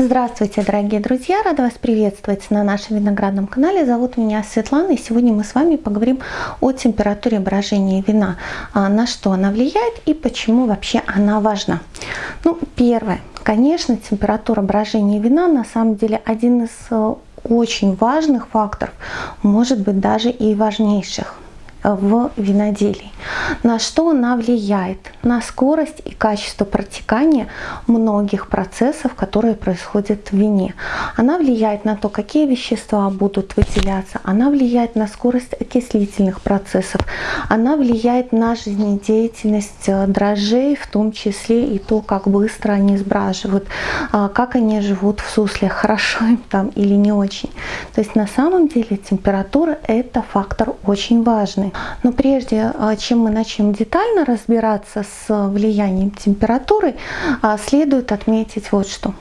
Здравствуйте, дорогие друзья! Рада вас приветствовать на нашем виноградном канале. Зовут меня Светлана, и сегодня мы с вами поговорим о температуре брожения вина, а, на что она влияет и почему вообще она важна. Ну, первое. Конечно, температура брожения вина на самом деле один из э, очень важных факторов, может быть даже и важнейших в виноделии. На что она влияет? На скорость и качество протекания многих процессов, которые происходят в вине. Она влияет на то, какие вещества будут выделяться. Она влияет на скорость окислительных процессов. Она влияет на жизнедеятельность э, дрожжей, в том числе и то, как быстро они сбраживают, а, как они живут в сусле, хорошо им там или не очень. То есть на самом деле температура это фактор очень важный. Но прежде а, чем мы начнем детально разбираться с влиянием температуры, а, следует отметить вот что.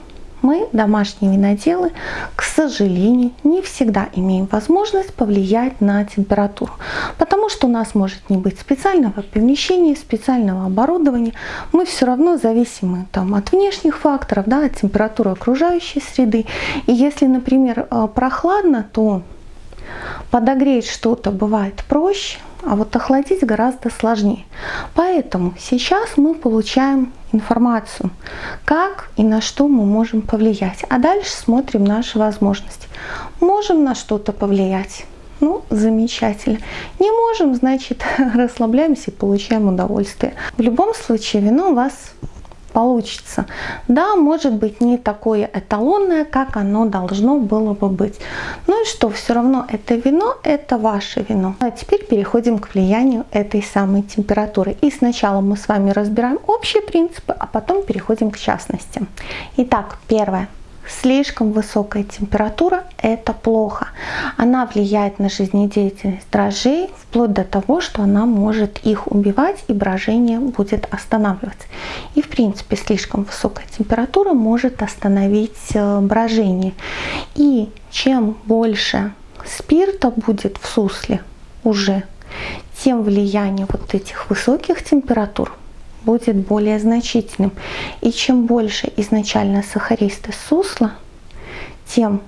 Мы, домашние виноделы, к сожалению, не всегда имеем возможность повлиять на температуру, потому что у нас может не быть специального помещения, специального оборудования. Мы все равно зависимы там, от внешних факторов, да, от температуры окружающей среды. И если, например, а, прохладно, то Подогреть что-то бывает проще, а вот охладить гораздо сложнее. Поэтому сейчас мы получаем информацию, как и на что мы можем повлиять. А дальше смотрим наши возможности. Можем на что-то повлиять. Ну, замечательно. Не можем, значит, расслабляемся и получаем удовольствие. В любом случае, вино вас получится. Да, может быть не такое эталонное, как оно должно было бы быть. Ну и что, все равно это вино, это ваше вино. А теперь переходим к влиянию этой самой температуры. И сначала мы с вами разбираем общие принципы, а потом переходим к частностям. Итак, первое. Слишком высокая температура – это плохо. Она влияет на жизнедеятельность дрожжей вплоть до того, что она может их убивать и брожение будет останавливаться. И в принципе слишком высокая температура может остановить э, брожение. И чем больше спирта будет в сусле уже, тем влияние вот этих высоких температур будет более значительным. И чем больше изначально сахаристый сусла, тем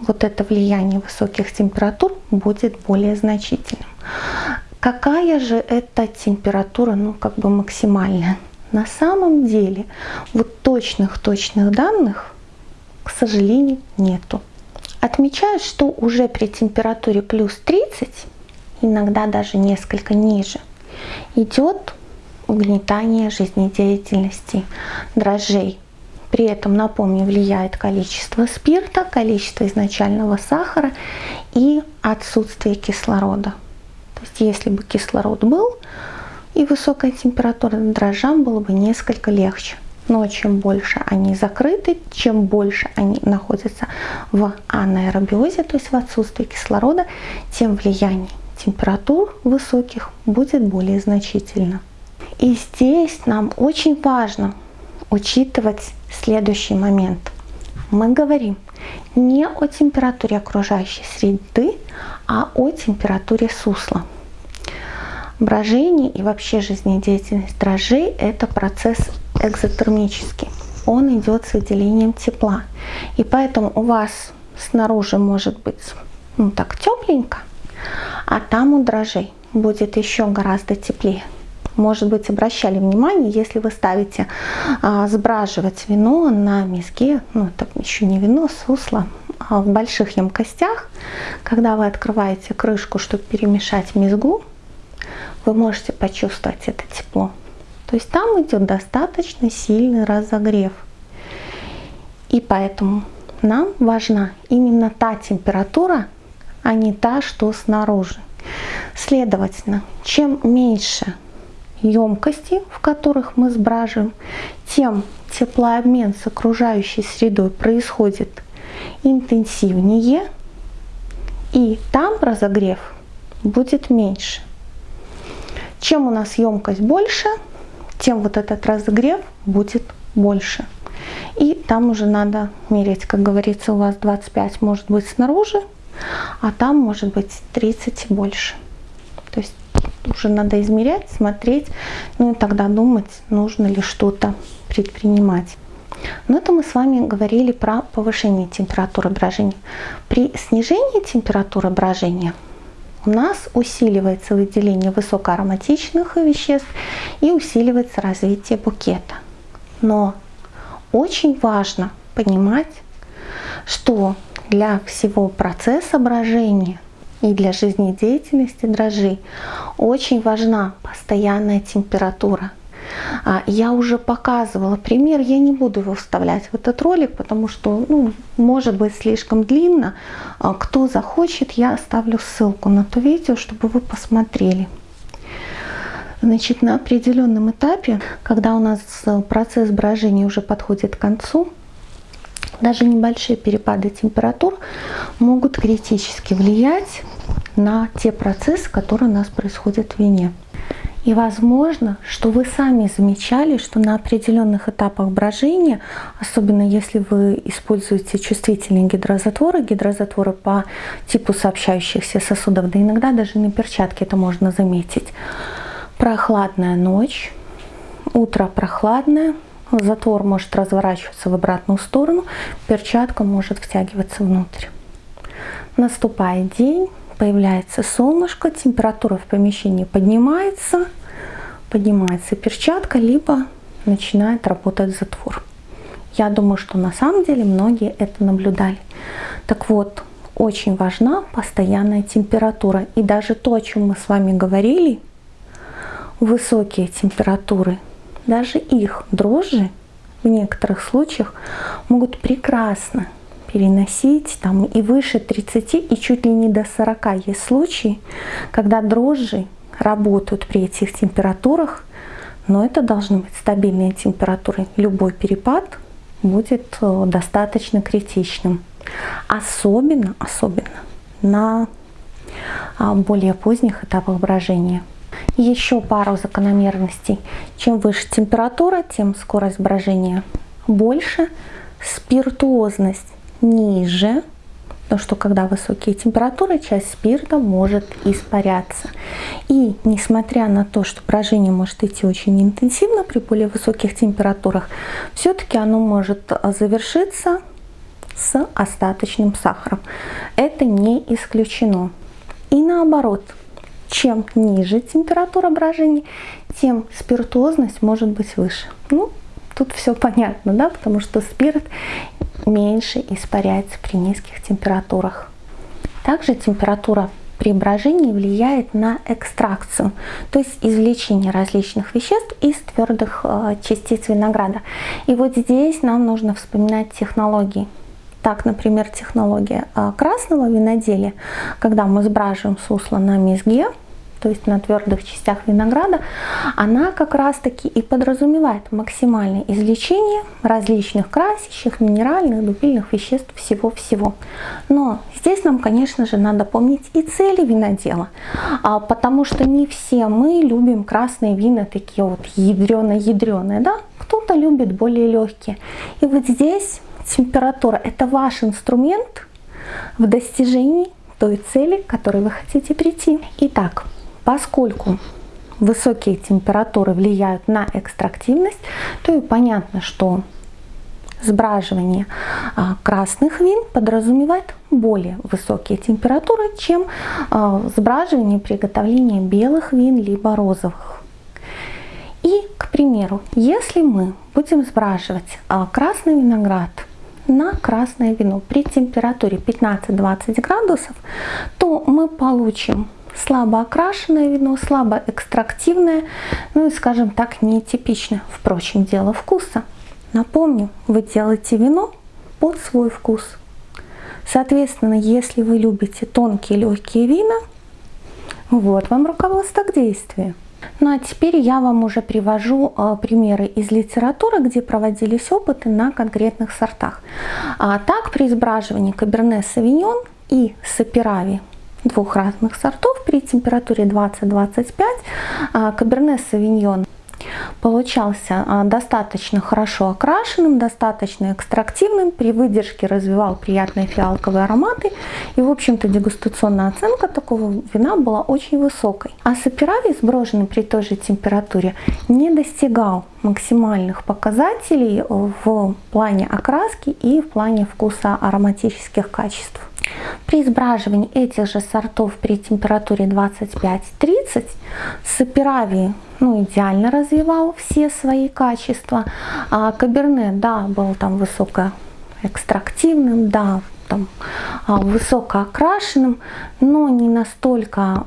вот это влияние высоких температур будет более значительным. Какая же это температура, ну как бы максимальная? На самом деле вот точных-точных данных, к сожалению, нету. Отмечают, что уже при температуре плюс 30, иногда даже несколько ниже, идет угнетание жизнедеятельности дрожжей. При этом, напомню, влияет количество спирта, количество изначального сахара и отсутствие кислорода. То есть если бы кислород был и высокая температура, дрожжам было бы несколько легче. Но чем больше они закрыты, чем больше они находятся в анаэробиозе, то есть в отсутствии кислорода, тем влияние температур высоких будет более значительно. И здесь нам очень важно учитывать следующий момент. Мы говорим не о температуре окружающей среды, а о температуре сусла. Брожение и вообще жизнедеятельность дрожжей – это процесс экзотермический. Он идет с выделением тепла. И поэтому у вас снаружи может быть ну, так тепленько, а там у дрожжей будет еще гораздо теплее может быть, обращали внимание, если вы ставите а, сбраживать вино на миске, ну это еще не вино, сусло, а в больших емкостях, когда вы открываете крышку, чтобы перемешать мизгу, вы можете почувствовать это тепло. То есть там идет достаточно сильный разогрев. И поэтому нам важна именно та температура, а не та, что снаружи. Следовательно, чем меньше емкости, в которых мы сбраживаем, тем теплообмен с окружающей средой происходит интенсивнее, и там разогрев будет меньше. Чем у нас емкость больше, тем вот этот разогрев будет больше. И там уже надо мерить, как говорится, у вас 25 может быть снаружи, а там может быть 30 и больше. То есть уже надо измерять, смотреть, ну и тогда думать, нужно ли что-то предпринимать. Но это мы с вами говорили про повышение температуры брожения. При снижении температуры брожения у нас усиливается выделение высокоароматичных веществ и усиливается развитие букета. Но очень важно понимать, что для всего процесса брожения и для жизнедеятельности дрожжей очень важна постоянная температура. А, я уже показывала пример, я не буду его вставлять в этот ролик, потому что ну, может быть слишком длинно. А, кто захочет, я оставлю ссылку на то видео, чтобы вы посмотрели. Значит, на определенном этапе, когда у нас процесс брожения уже подходит к концу, даже небольшие перепады температур могут критически влиять на те процессы, которые у нас происходят в вине. И возможно, что вы сами замечали, что на определенных этапах брожения, особенно если вы используете чувствительные гидрозатворы, гидрозатворы по типу сообщающихся сосудов, да иногда даже на перчатке это можно заметить, прохладная ночь, утро прохладное, затвор может разворачиваться в обратную сторону, перчатка может втягиваться внутрь. Наступает день, появляется солнышко, температура в помещении поднимается, поднимается перчатка, либо начинает работать затвор. Я думаю, что на самом деле многие это наблюдали. Так вот, очень важна постоянная температура. И даже то, о чем мы с вами говорили, высокие температуры даже их дрожжи в некоторых случаях могут прекрасно переносить там и выше 30 и чуть ли не до 40 есть случаи, когда дрожжи работают при этих температурах, но это должны быть стабильные температуры. Любой перепад будет э, достаточно критичным. Особенно, особенно на а, более поздних этапах брожения. Еще пару закономерностей. Чем выше температура, тем скорость брожения больше, спиртуозность ниже, потому что когда высокие температуры, часть спирта может испаряться. И несмотря на то, что брожение может идти очень интенсивно при более высоких температурах, все-таки оно может завершиться с остаточным сахаром. Это не исключено. И наоборот, чем ниже температура брожения, тем спиртуозность может быть выше. Ну, тут все понятно, да, потому что спирт меньше испаряется при низких температурах. Также температура при брожении влияет на экстракцию, то есть извлечение различных веществ из твердых э, частиц винограда. И вот здесь нам нужно вспоминать технологии. Так, например, технология э, красного виноделия, когда мы сбраживаем сусло на мезге, то есть на твердых частях винограда, она как раз таки и подразумевает максимальное излечение различных красящих, минеральных, дубильных веществ, всего-всего. Но здесь нам, конечно же, надо помнить и цели винодела, а, потому что не все мы любим красные вина такие вот ядреные-ядреные, да? Кто-то любит более легкие. И вот здесь температура – это ваш инструмент в достижении той цели, к которой вы хотите прийти. Итак, Поскольку высокие температуры влияют на экстрактивность, то и понятно, что сбраживание а, красных вин подразумевает более высокие температуры, чем а, сбраживание приготовления белых вин либо розовых. И, к примеру, если мы будем сбраживать а, красный виноград на красное вино при температуре 15-20 градусов, то мы получим слабо окрашенное вино, слабо экстрактивное, ну и, скажем так, нетипичное. Впрочем, дело вкуса. Напомню, вы делаете вино под свой вкус. Соответственно, если вы любите тонкие легкие вина, вот вам руководство к действию. Ну а теперь я вам уже привожу э, примеры из литературы, где проводились опыты на конкретных сортах. А так при избраживании Каберне Савиньон и Сапирави двух разных сортов при температуре 20-25 а, Каберне Савиньон получался а, достаточно хорошо окрашенным, достаточно экстрактивным, при выдержке развивал приятные фиалковые ароматы. И, в общем-то, дегустационная оценка такого вина была очень высокой. А саперави, сброшенный при той же температуре, не достигал максимальных показателей в плане окраски и в плане вкуса ароматических качеств. При сбраживании этих же сортов при температуре 25-30 Саперави ну, идеально развивал все свои качества. А Каберне, да, был там высокоэкстрактивным, да, там, а, высокоокрашенным, но не настолько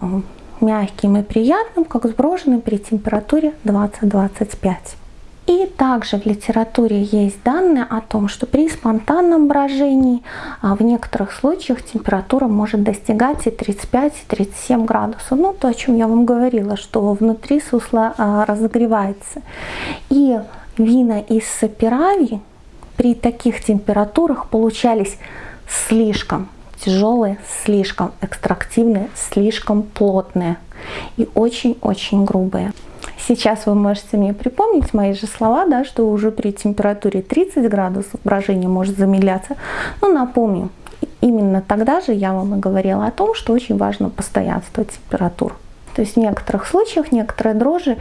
мягким и приятным, как сброшенный при температуре 20-25. И также в литературе есть данные о том, что при спонтанном брожении а, в некоторых случаях температура может достигать и 35-37 градусов. Ну, то, о чем я вам говорила, что внутри сусло а, разогревается. И вина из сапирави при таких температурах получались слишком тяжелые, слишком экстрактивные, слишком плотные и очень-очень грубые. Сейчас вы можете мне припомнить мои же слова, да, что уже при температуре 30 градусов брожение может замедляться. Но напомню, именно тогда же я вам и говорила о том, что очень важно постоянство температур. То есть в некоторых случаях некоторые дрожжи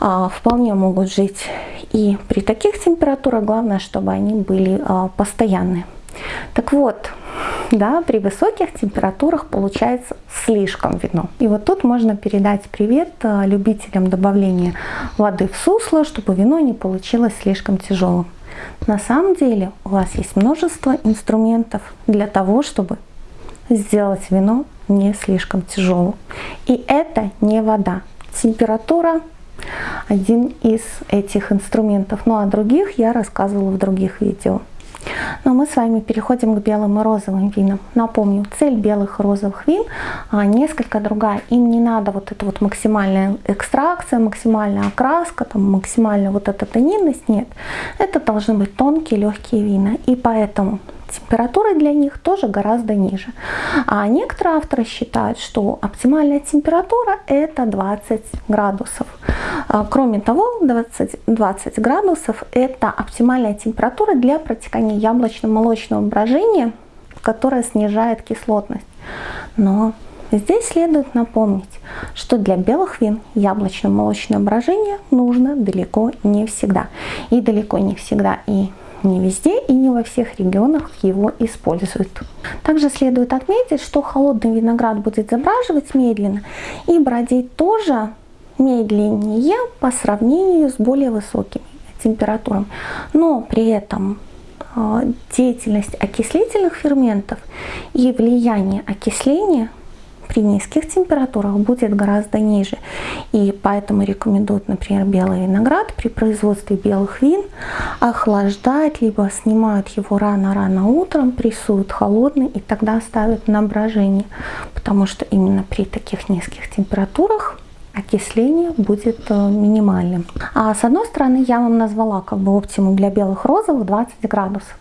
а, вполне могут жить и при таких температурах. Главное, чтобы они были а, постоянные. Так вот, да, при высоких температурах получается слишком вино. И вот тут можно передать привет э, любителям добавления воды в сусло, чтобы вино не получилось слишком тяжелым. На самом деле у вас есть множество инструментов для того, чтобы сделать вино не слишком тяжелым. И это не вода. Температура один из этих инструментов. Ну а других я рассказывала в других видео. Но мы с вами переходим к белым и розовым винам. Напомню, цель белых и розовых вин а, несколько другая. Им не надо вот эта вот максимальная экстракция, максимальная окраска, там, максимальная вот эта тонинность. Нет, это должны быть тонкие, легкие вина. И поэтому температура для них тоже гораздо ниже. А некоторые авторы считают, что оптимальная температура это 20 градусов. А, кроме того, 20, 20 градусов это оптимальная температура для протекания яблочно-молочного брожения, которая снижает кислотность. Но Здесь следует напомнить, что для белых вин яблочно-молочное брожение нужно далеко не всегда. И далеко не всегда и не везде и не во всех регионах его используют. Также следует отметить, что холодный виноград будет забраживать медленно и бродить тоже медленнее по сравнению с более высокими температурами. Но при этом а, деятельность окислительных ферментов и влияние окисления при низких температурах будет гораздо ниже. И поэтому рекомендуют, например, белый виноград при производстве белых вин охлаждать, либо снимают его рано-рано утром, прессуют холодный и тогда ставят на брожение. Потому что именно при таких низких температурах окисление будет э, минимальным. А с одной стороны я вам назвала как бы оптимум для белых розовых 20 градусов.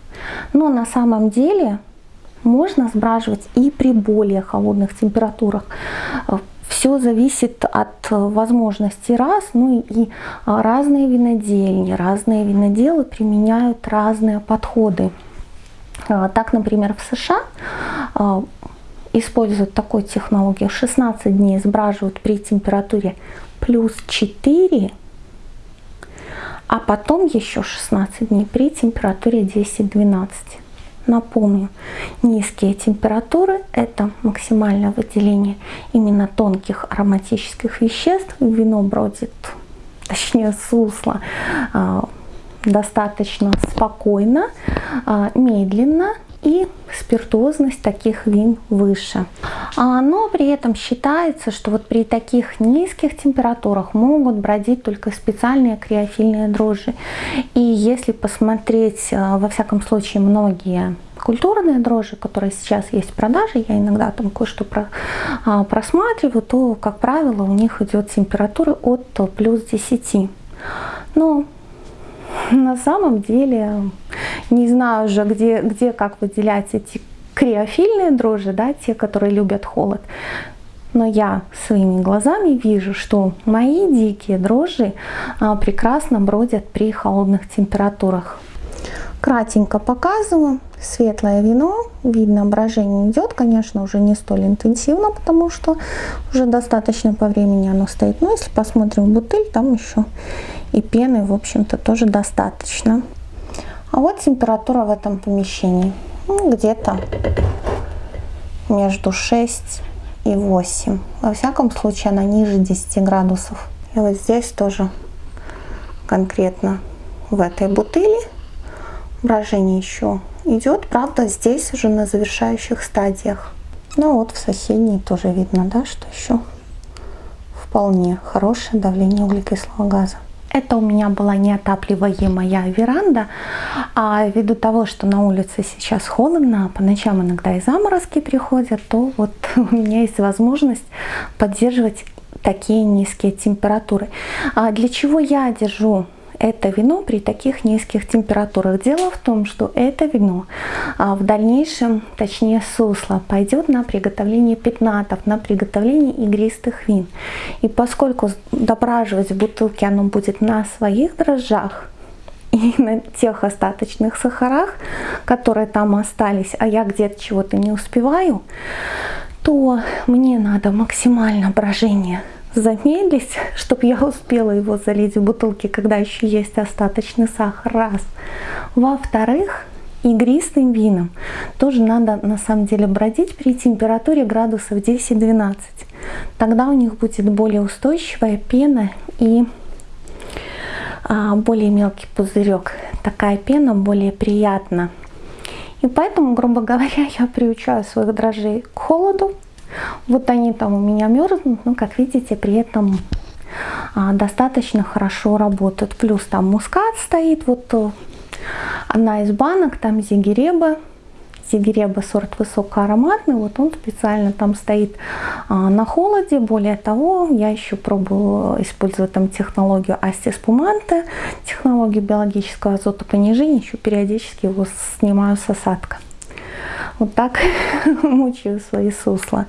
Но на самом деле можно сбраживать и при более холодных температурах. Все зависит от возможностей раз, ну и разные винодельни, разные виноделы применяют разные подходы. А, так, например, в США а, используют такую технологию. 16 дней сбраживают при температуре плюс 4, а потом еще 16 дней при температуре 10-12. Напомню, низкие температуры – это максимальное выделение именно тонких ароматических веществ. Вино бродит, точнее сусло, а, достаточно спокойно, а, медленно и спиртозность таких вин выше. А, но при этом считается, что вот при таких низких температурах могут бродить только специальные криофильные дрожжи. И если посмотреть, а, во всяком случае, многие культурные дрожжи, которые сейчас есть в продаже, я иногда там кое-что про, а, просматриваю, то, как правило, у них идет температура от плюс 10. Но на самом деле не знаю уже, где, где как выделять эти криофильные дрожжи, да, те, которые любят холод. но я своими глазами вижу, что мои дикие дрожжи а, прекрасно бродят при холодных температурах. Кратенько показываю. Светлое вино, видно брожение идет, конечно, уже не столь интенсивно, потому что уже достаточно по времени оно стоит. Но если посмотрим в бутыль, там еще и пены, в общем-то, тоже достаточно. А вот температура в этом помещении. Ну, где-то между 6 и 8. Во всяком случае, она ниже 10 градусов. И вот здесь тоже конкретно в этой бутыли брожение еще идет. Правда, здесь уже на завершающих стадиях. Ну вот в соседней тоже видно, да, что еще вполне хорошее давление углекислого газа. Это у меня была неотапливаемая веранда, а ввиду того, что на улице сейчас холодно, по ночам иногда и заморозки приходят, то вот у меня есть возможность поддерживать такие низкие температуры. А для чего я держу это вино при таких низких температурах. Дело в том, что это вино а, в дальнейшем, точнее сусло, пойдет на приготовление пятнатов, на приготовление игристых вин. И поскольку дображивать в бутылке оно будет на своих дрожжах, и на тех остаточных сахарах, которые там остались, а я где-то чего-то не успеваю, то мне надо максимально брожение замедлить, чтобы я успела его залить в бутылки, когда еще есть остаточный сахар, раз. Во-вторых, игристым вином тоже надо на самом деле бродить при температуре градусов 10-12. Тогда у них будет более устойчивая пена и а, более мелкий пузырек. Такая пена более приятна. И поэтому, грубо говоря, я приучаю своих дрожжей к холоду, вот они там у меня мерзнут, но как видите, при этом а, достаточно хорошо работают. Плюс там мускат стоит, вот э, одна из банок, там зигиреба. Зигиреба сорт высокоароматный, вот он специально там стоит а, на холоде. Более того, я еще пробую использовать там технологию астиспуманте, технологию биологического азотопонижения, еще периодически его снимаю с осадка вот так мучаю свои сусла.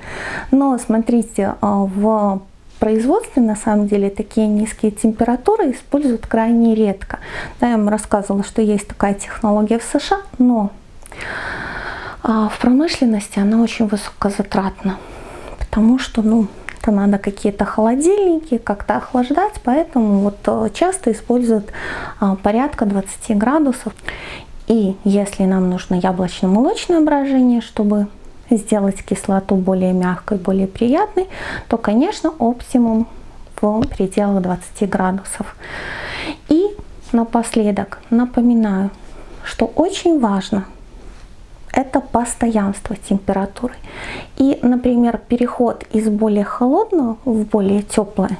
Но смотрите, а, в производстве на самом деле такие низкие температуры используют крайне редко. Я вам рассказывала, что есть такая технология в США, но а, в промышленности она очень высокозатратна, потому что, ну, это надо какие-то холодильники, как-то охлаждать, поэтому вот а, часто используют порядка 20 градусов. И если нам нужно яблочно-молочное брожение, чтобы сделать кислоту более мягкой, более приятной, то, конечно, оптимум в пределах 20 градусов. И напоследок напоминаю, что очень важно это постоянство температуры. И, например, переход из более холодного в более теплое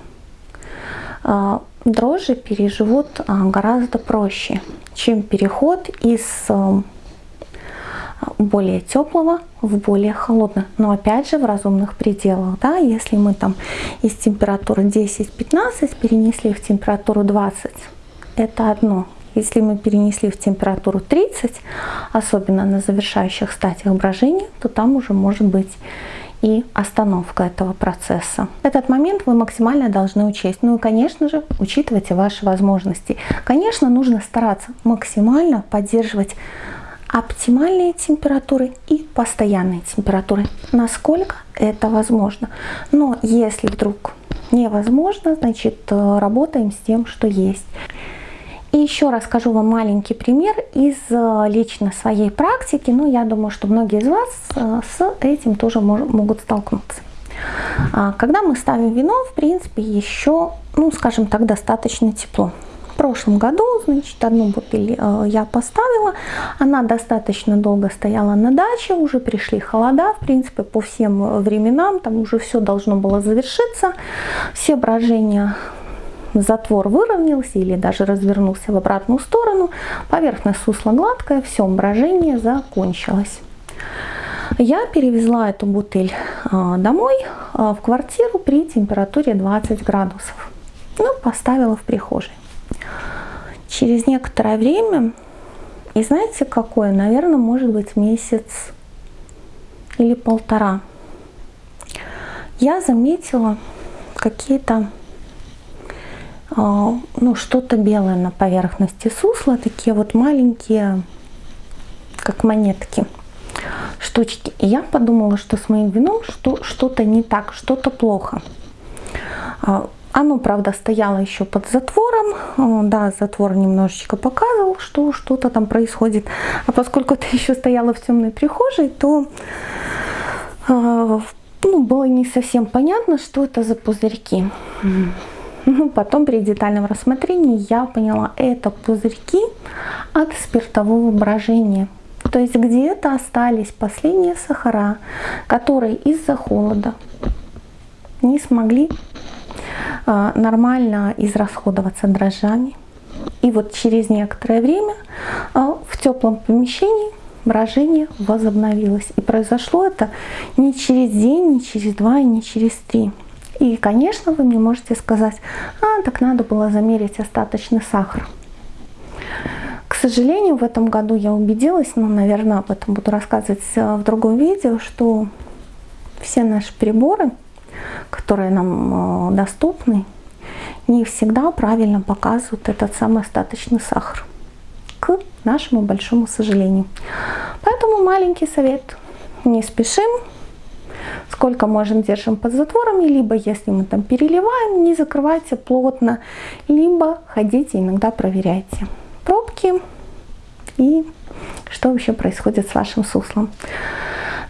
а, дрожжи переживут а, гораздо проще, чем переход из а, более теплого в более холодное. Но опять же в разумных пределах. Да? Если мы там из температуры 10-15 перенесли в температуру 20, это одно. Если мы перенесли в температуру 30, особенно на завершающих стадиях брожения, то там уже может быть и остановка этого процесса. Этот момент вы максимально должны учесть. Ну и, конечно же, учитывайте ваши возможности. Конечно, нужно стараться максимально поддерживать оптимальные температуры и постоянные температуры, насколько это возможно. Но если вдруг невозможно, значит э, работаем с тем, что есть. И еще расскажу вам маленький пример из э, лично своей практики. Ну, я думаю, что многие из вас э, с этим тоже могут столкнуться. А, когда мы ставим вино, в принципе, еще, ну, скажем так, достаточно тепло. В прошлом году, значит, одну бутыль э, я поставила. Она достаточно долго стояла на даче, уже пришли холода, в принципе, по всем временам, там уже все должно было завершиться. Все брожения затвор выровнялся или даже развернулся в обратную сторону, поверхность сусла гладкая, все, брожение закончилось. Я перевезла эту бутыль а, домой, а, в квартиру при температуре 20 градусов. Ну, поставила в прихожей. Через некоторое время, и знаете какое, наверное, может быть месяц или полтора, я заметила какие-то, ну, что-то белое на поверхности сусла, такие вот маленькие, как монетки, штучки. И я подумала, что с моим вином что, что-то не так, что-то плохо. А, оно, правда, стояло еще под затвором. Да, затвор немножечко показывал, что что-то там происходит. А поскольку это еще стояло в темной прихожей, то ну, было не совсем понятно, что это за пузырьки. Ну, потом при детальном рассмотрении я поняла, это пузырьки от спиртового брожения. То есть где-то остались последние сахара, которые из-за холода не смогли э, нормально израсходоваться дрожжами. И вот через некоторое время э, в теплом помещении брожение возобновилось. И произошло это не через день, не через два не через три. И, конечно, вы мне можете сказать, а, так надо было замерить остаточный сахар. К сожалению, в этом году я убедилась, но, наверное, об этом буду рассказывать э, в другом видео, что все наши приборы, которые нам э, доступны, не всегда правильно показывают этот самый остаточный сахар к нашему большому сожалению. Поэтому маленький совет. Не спешим. Сколько можем, держим под затворами. Либо, если мы там переливаем, не закрывайте плотно. Либо ходите, иногда проверяйте пробки и что еще происходит с вашим суслом.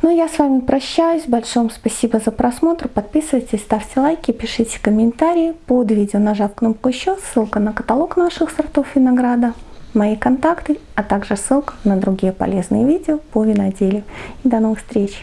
Ну, я с вами прощаюсь. Большое спасибо за просмотр. Подписывайтесь, ставьте лайки, пишите комментарии. Под видео нажав кнопку еще, ссылка на каталог наших сортов винограда мои контакты, а также ссылка на другие полезные видео по виноделию. И до новых встреч!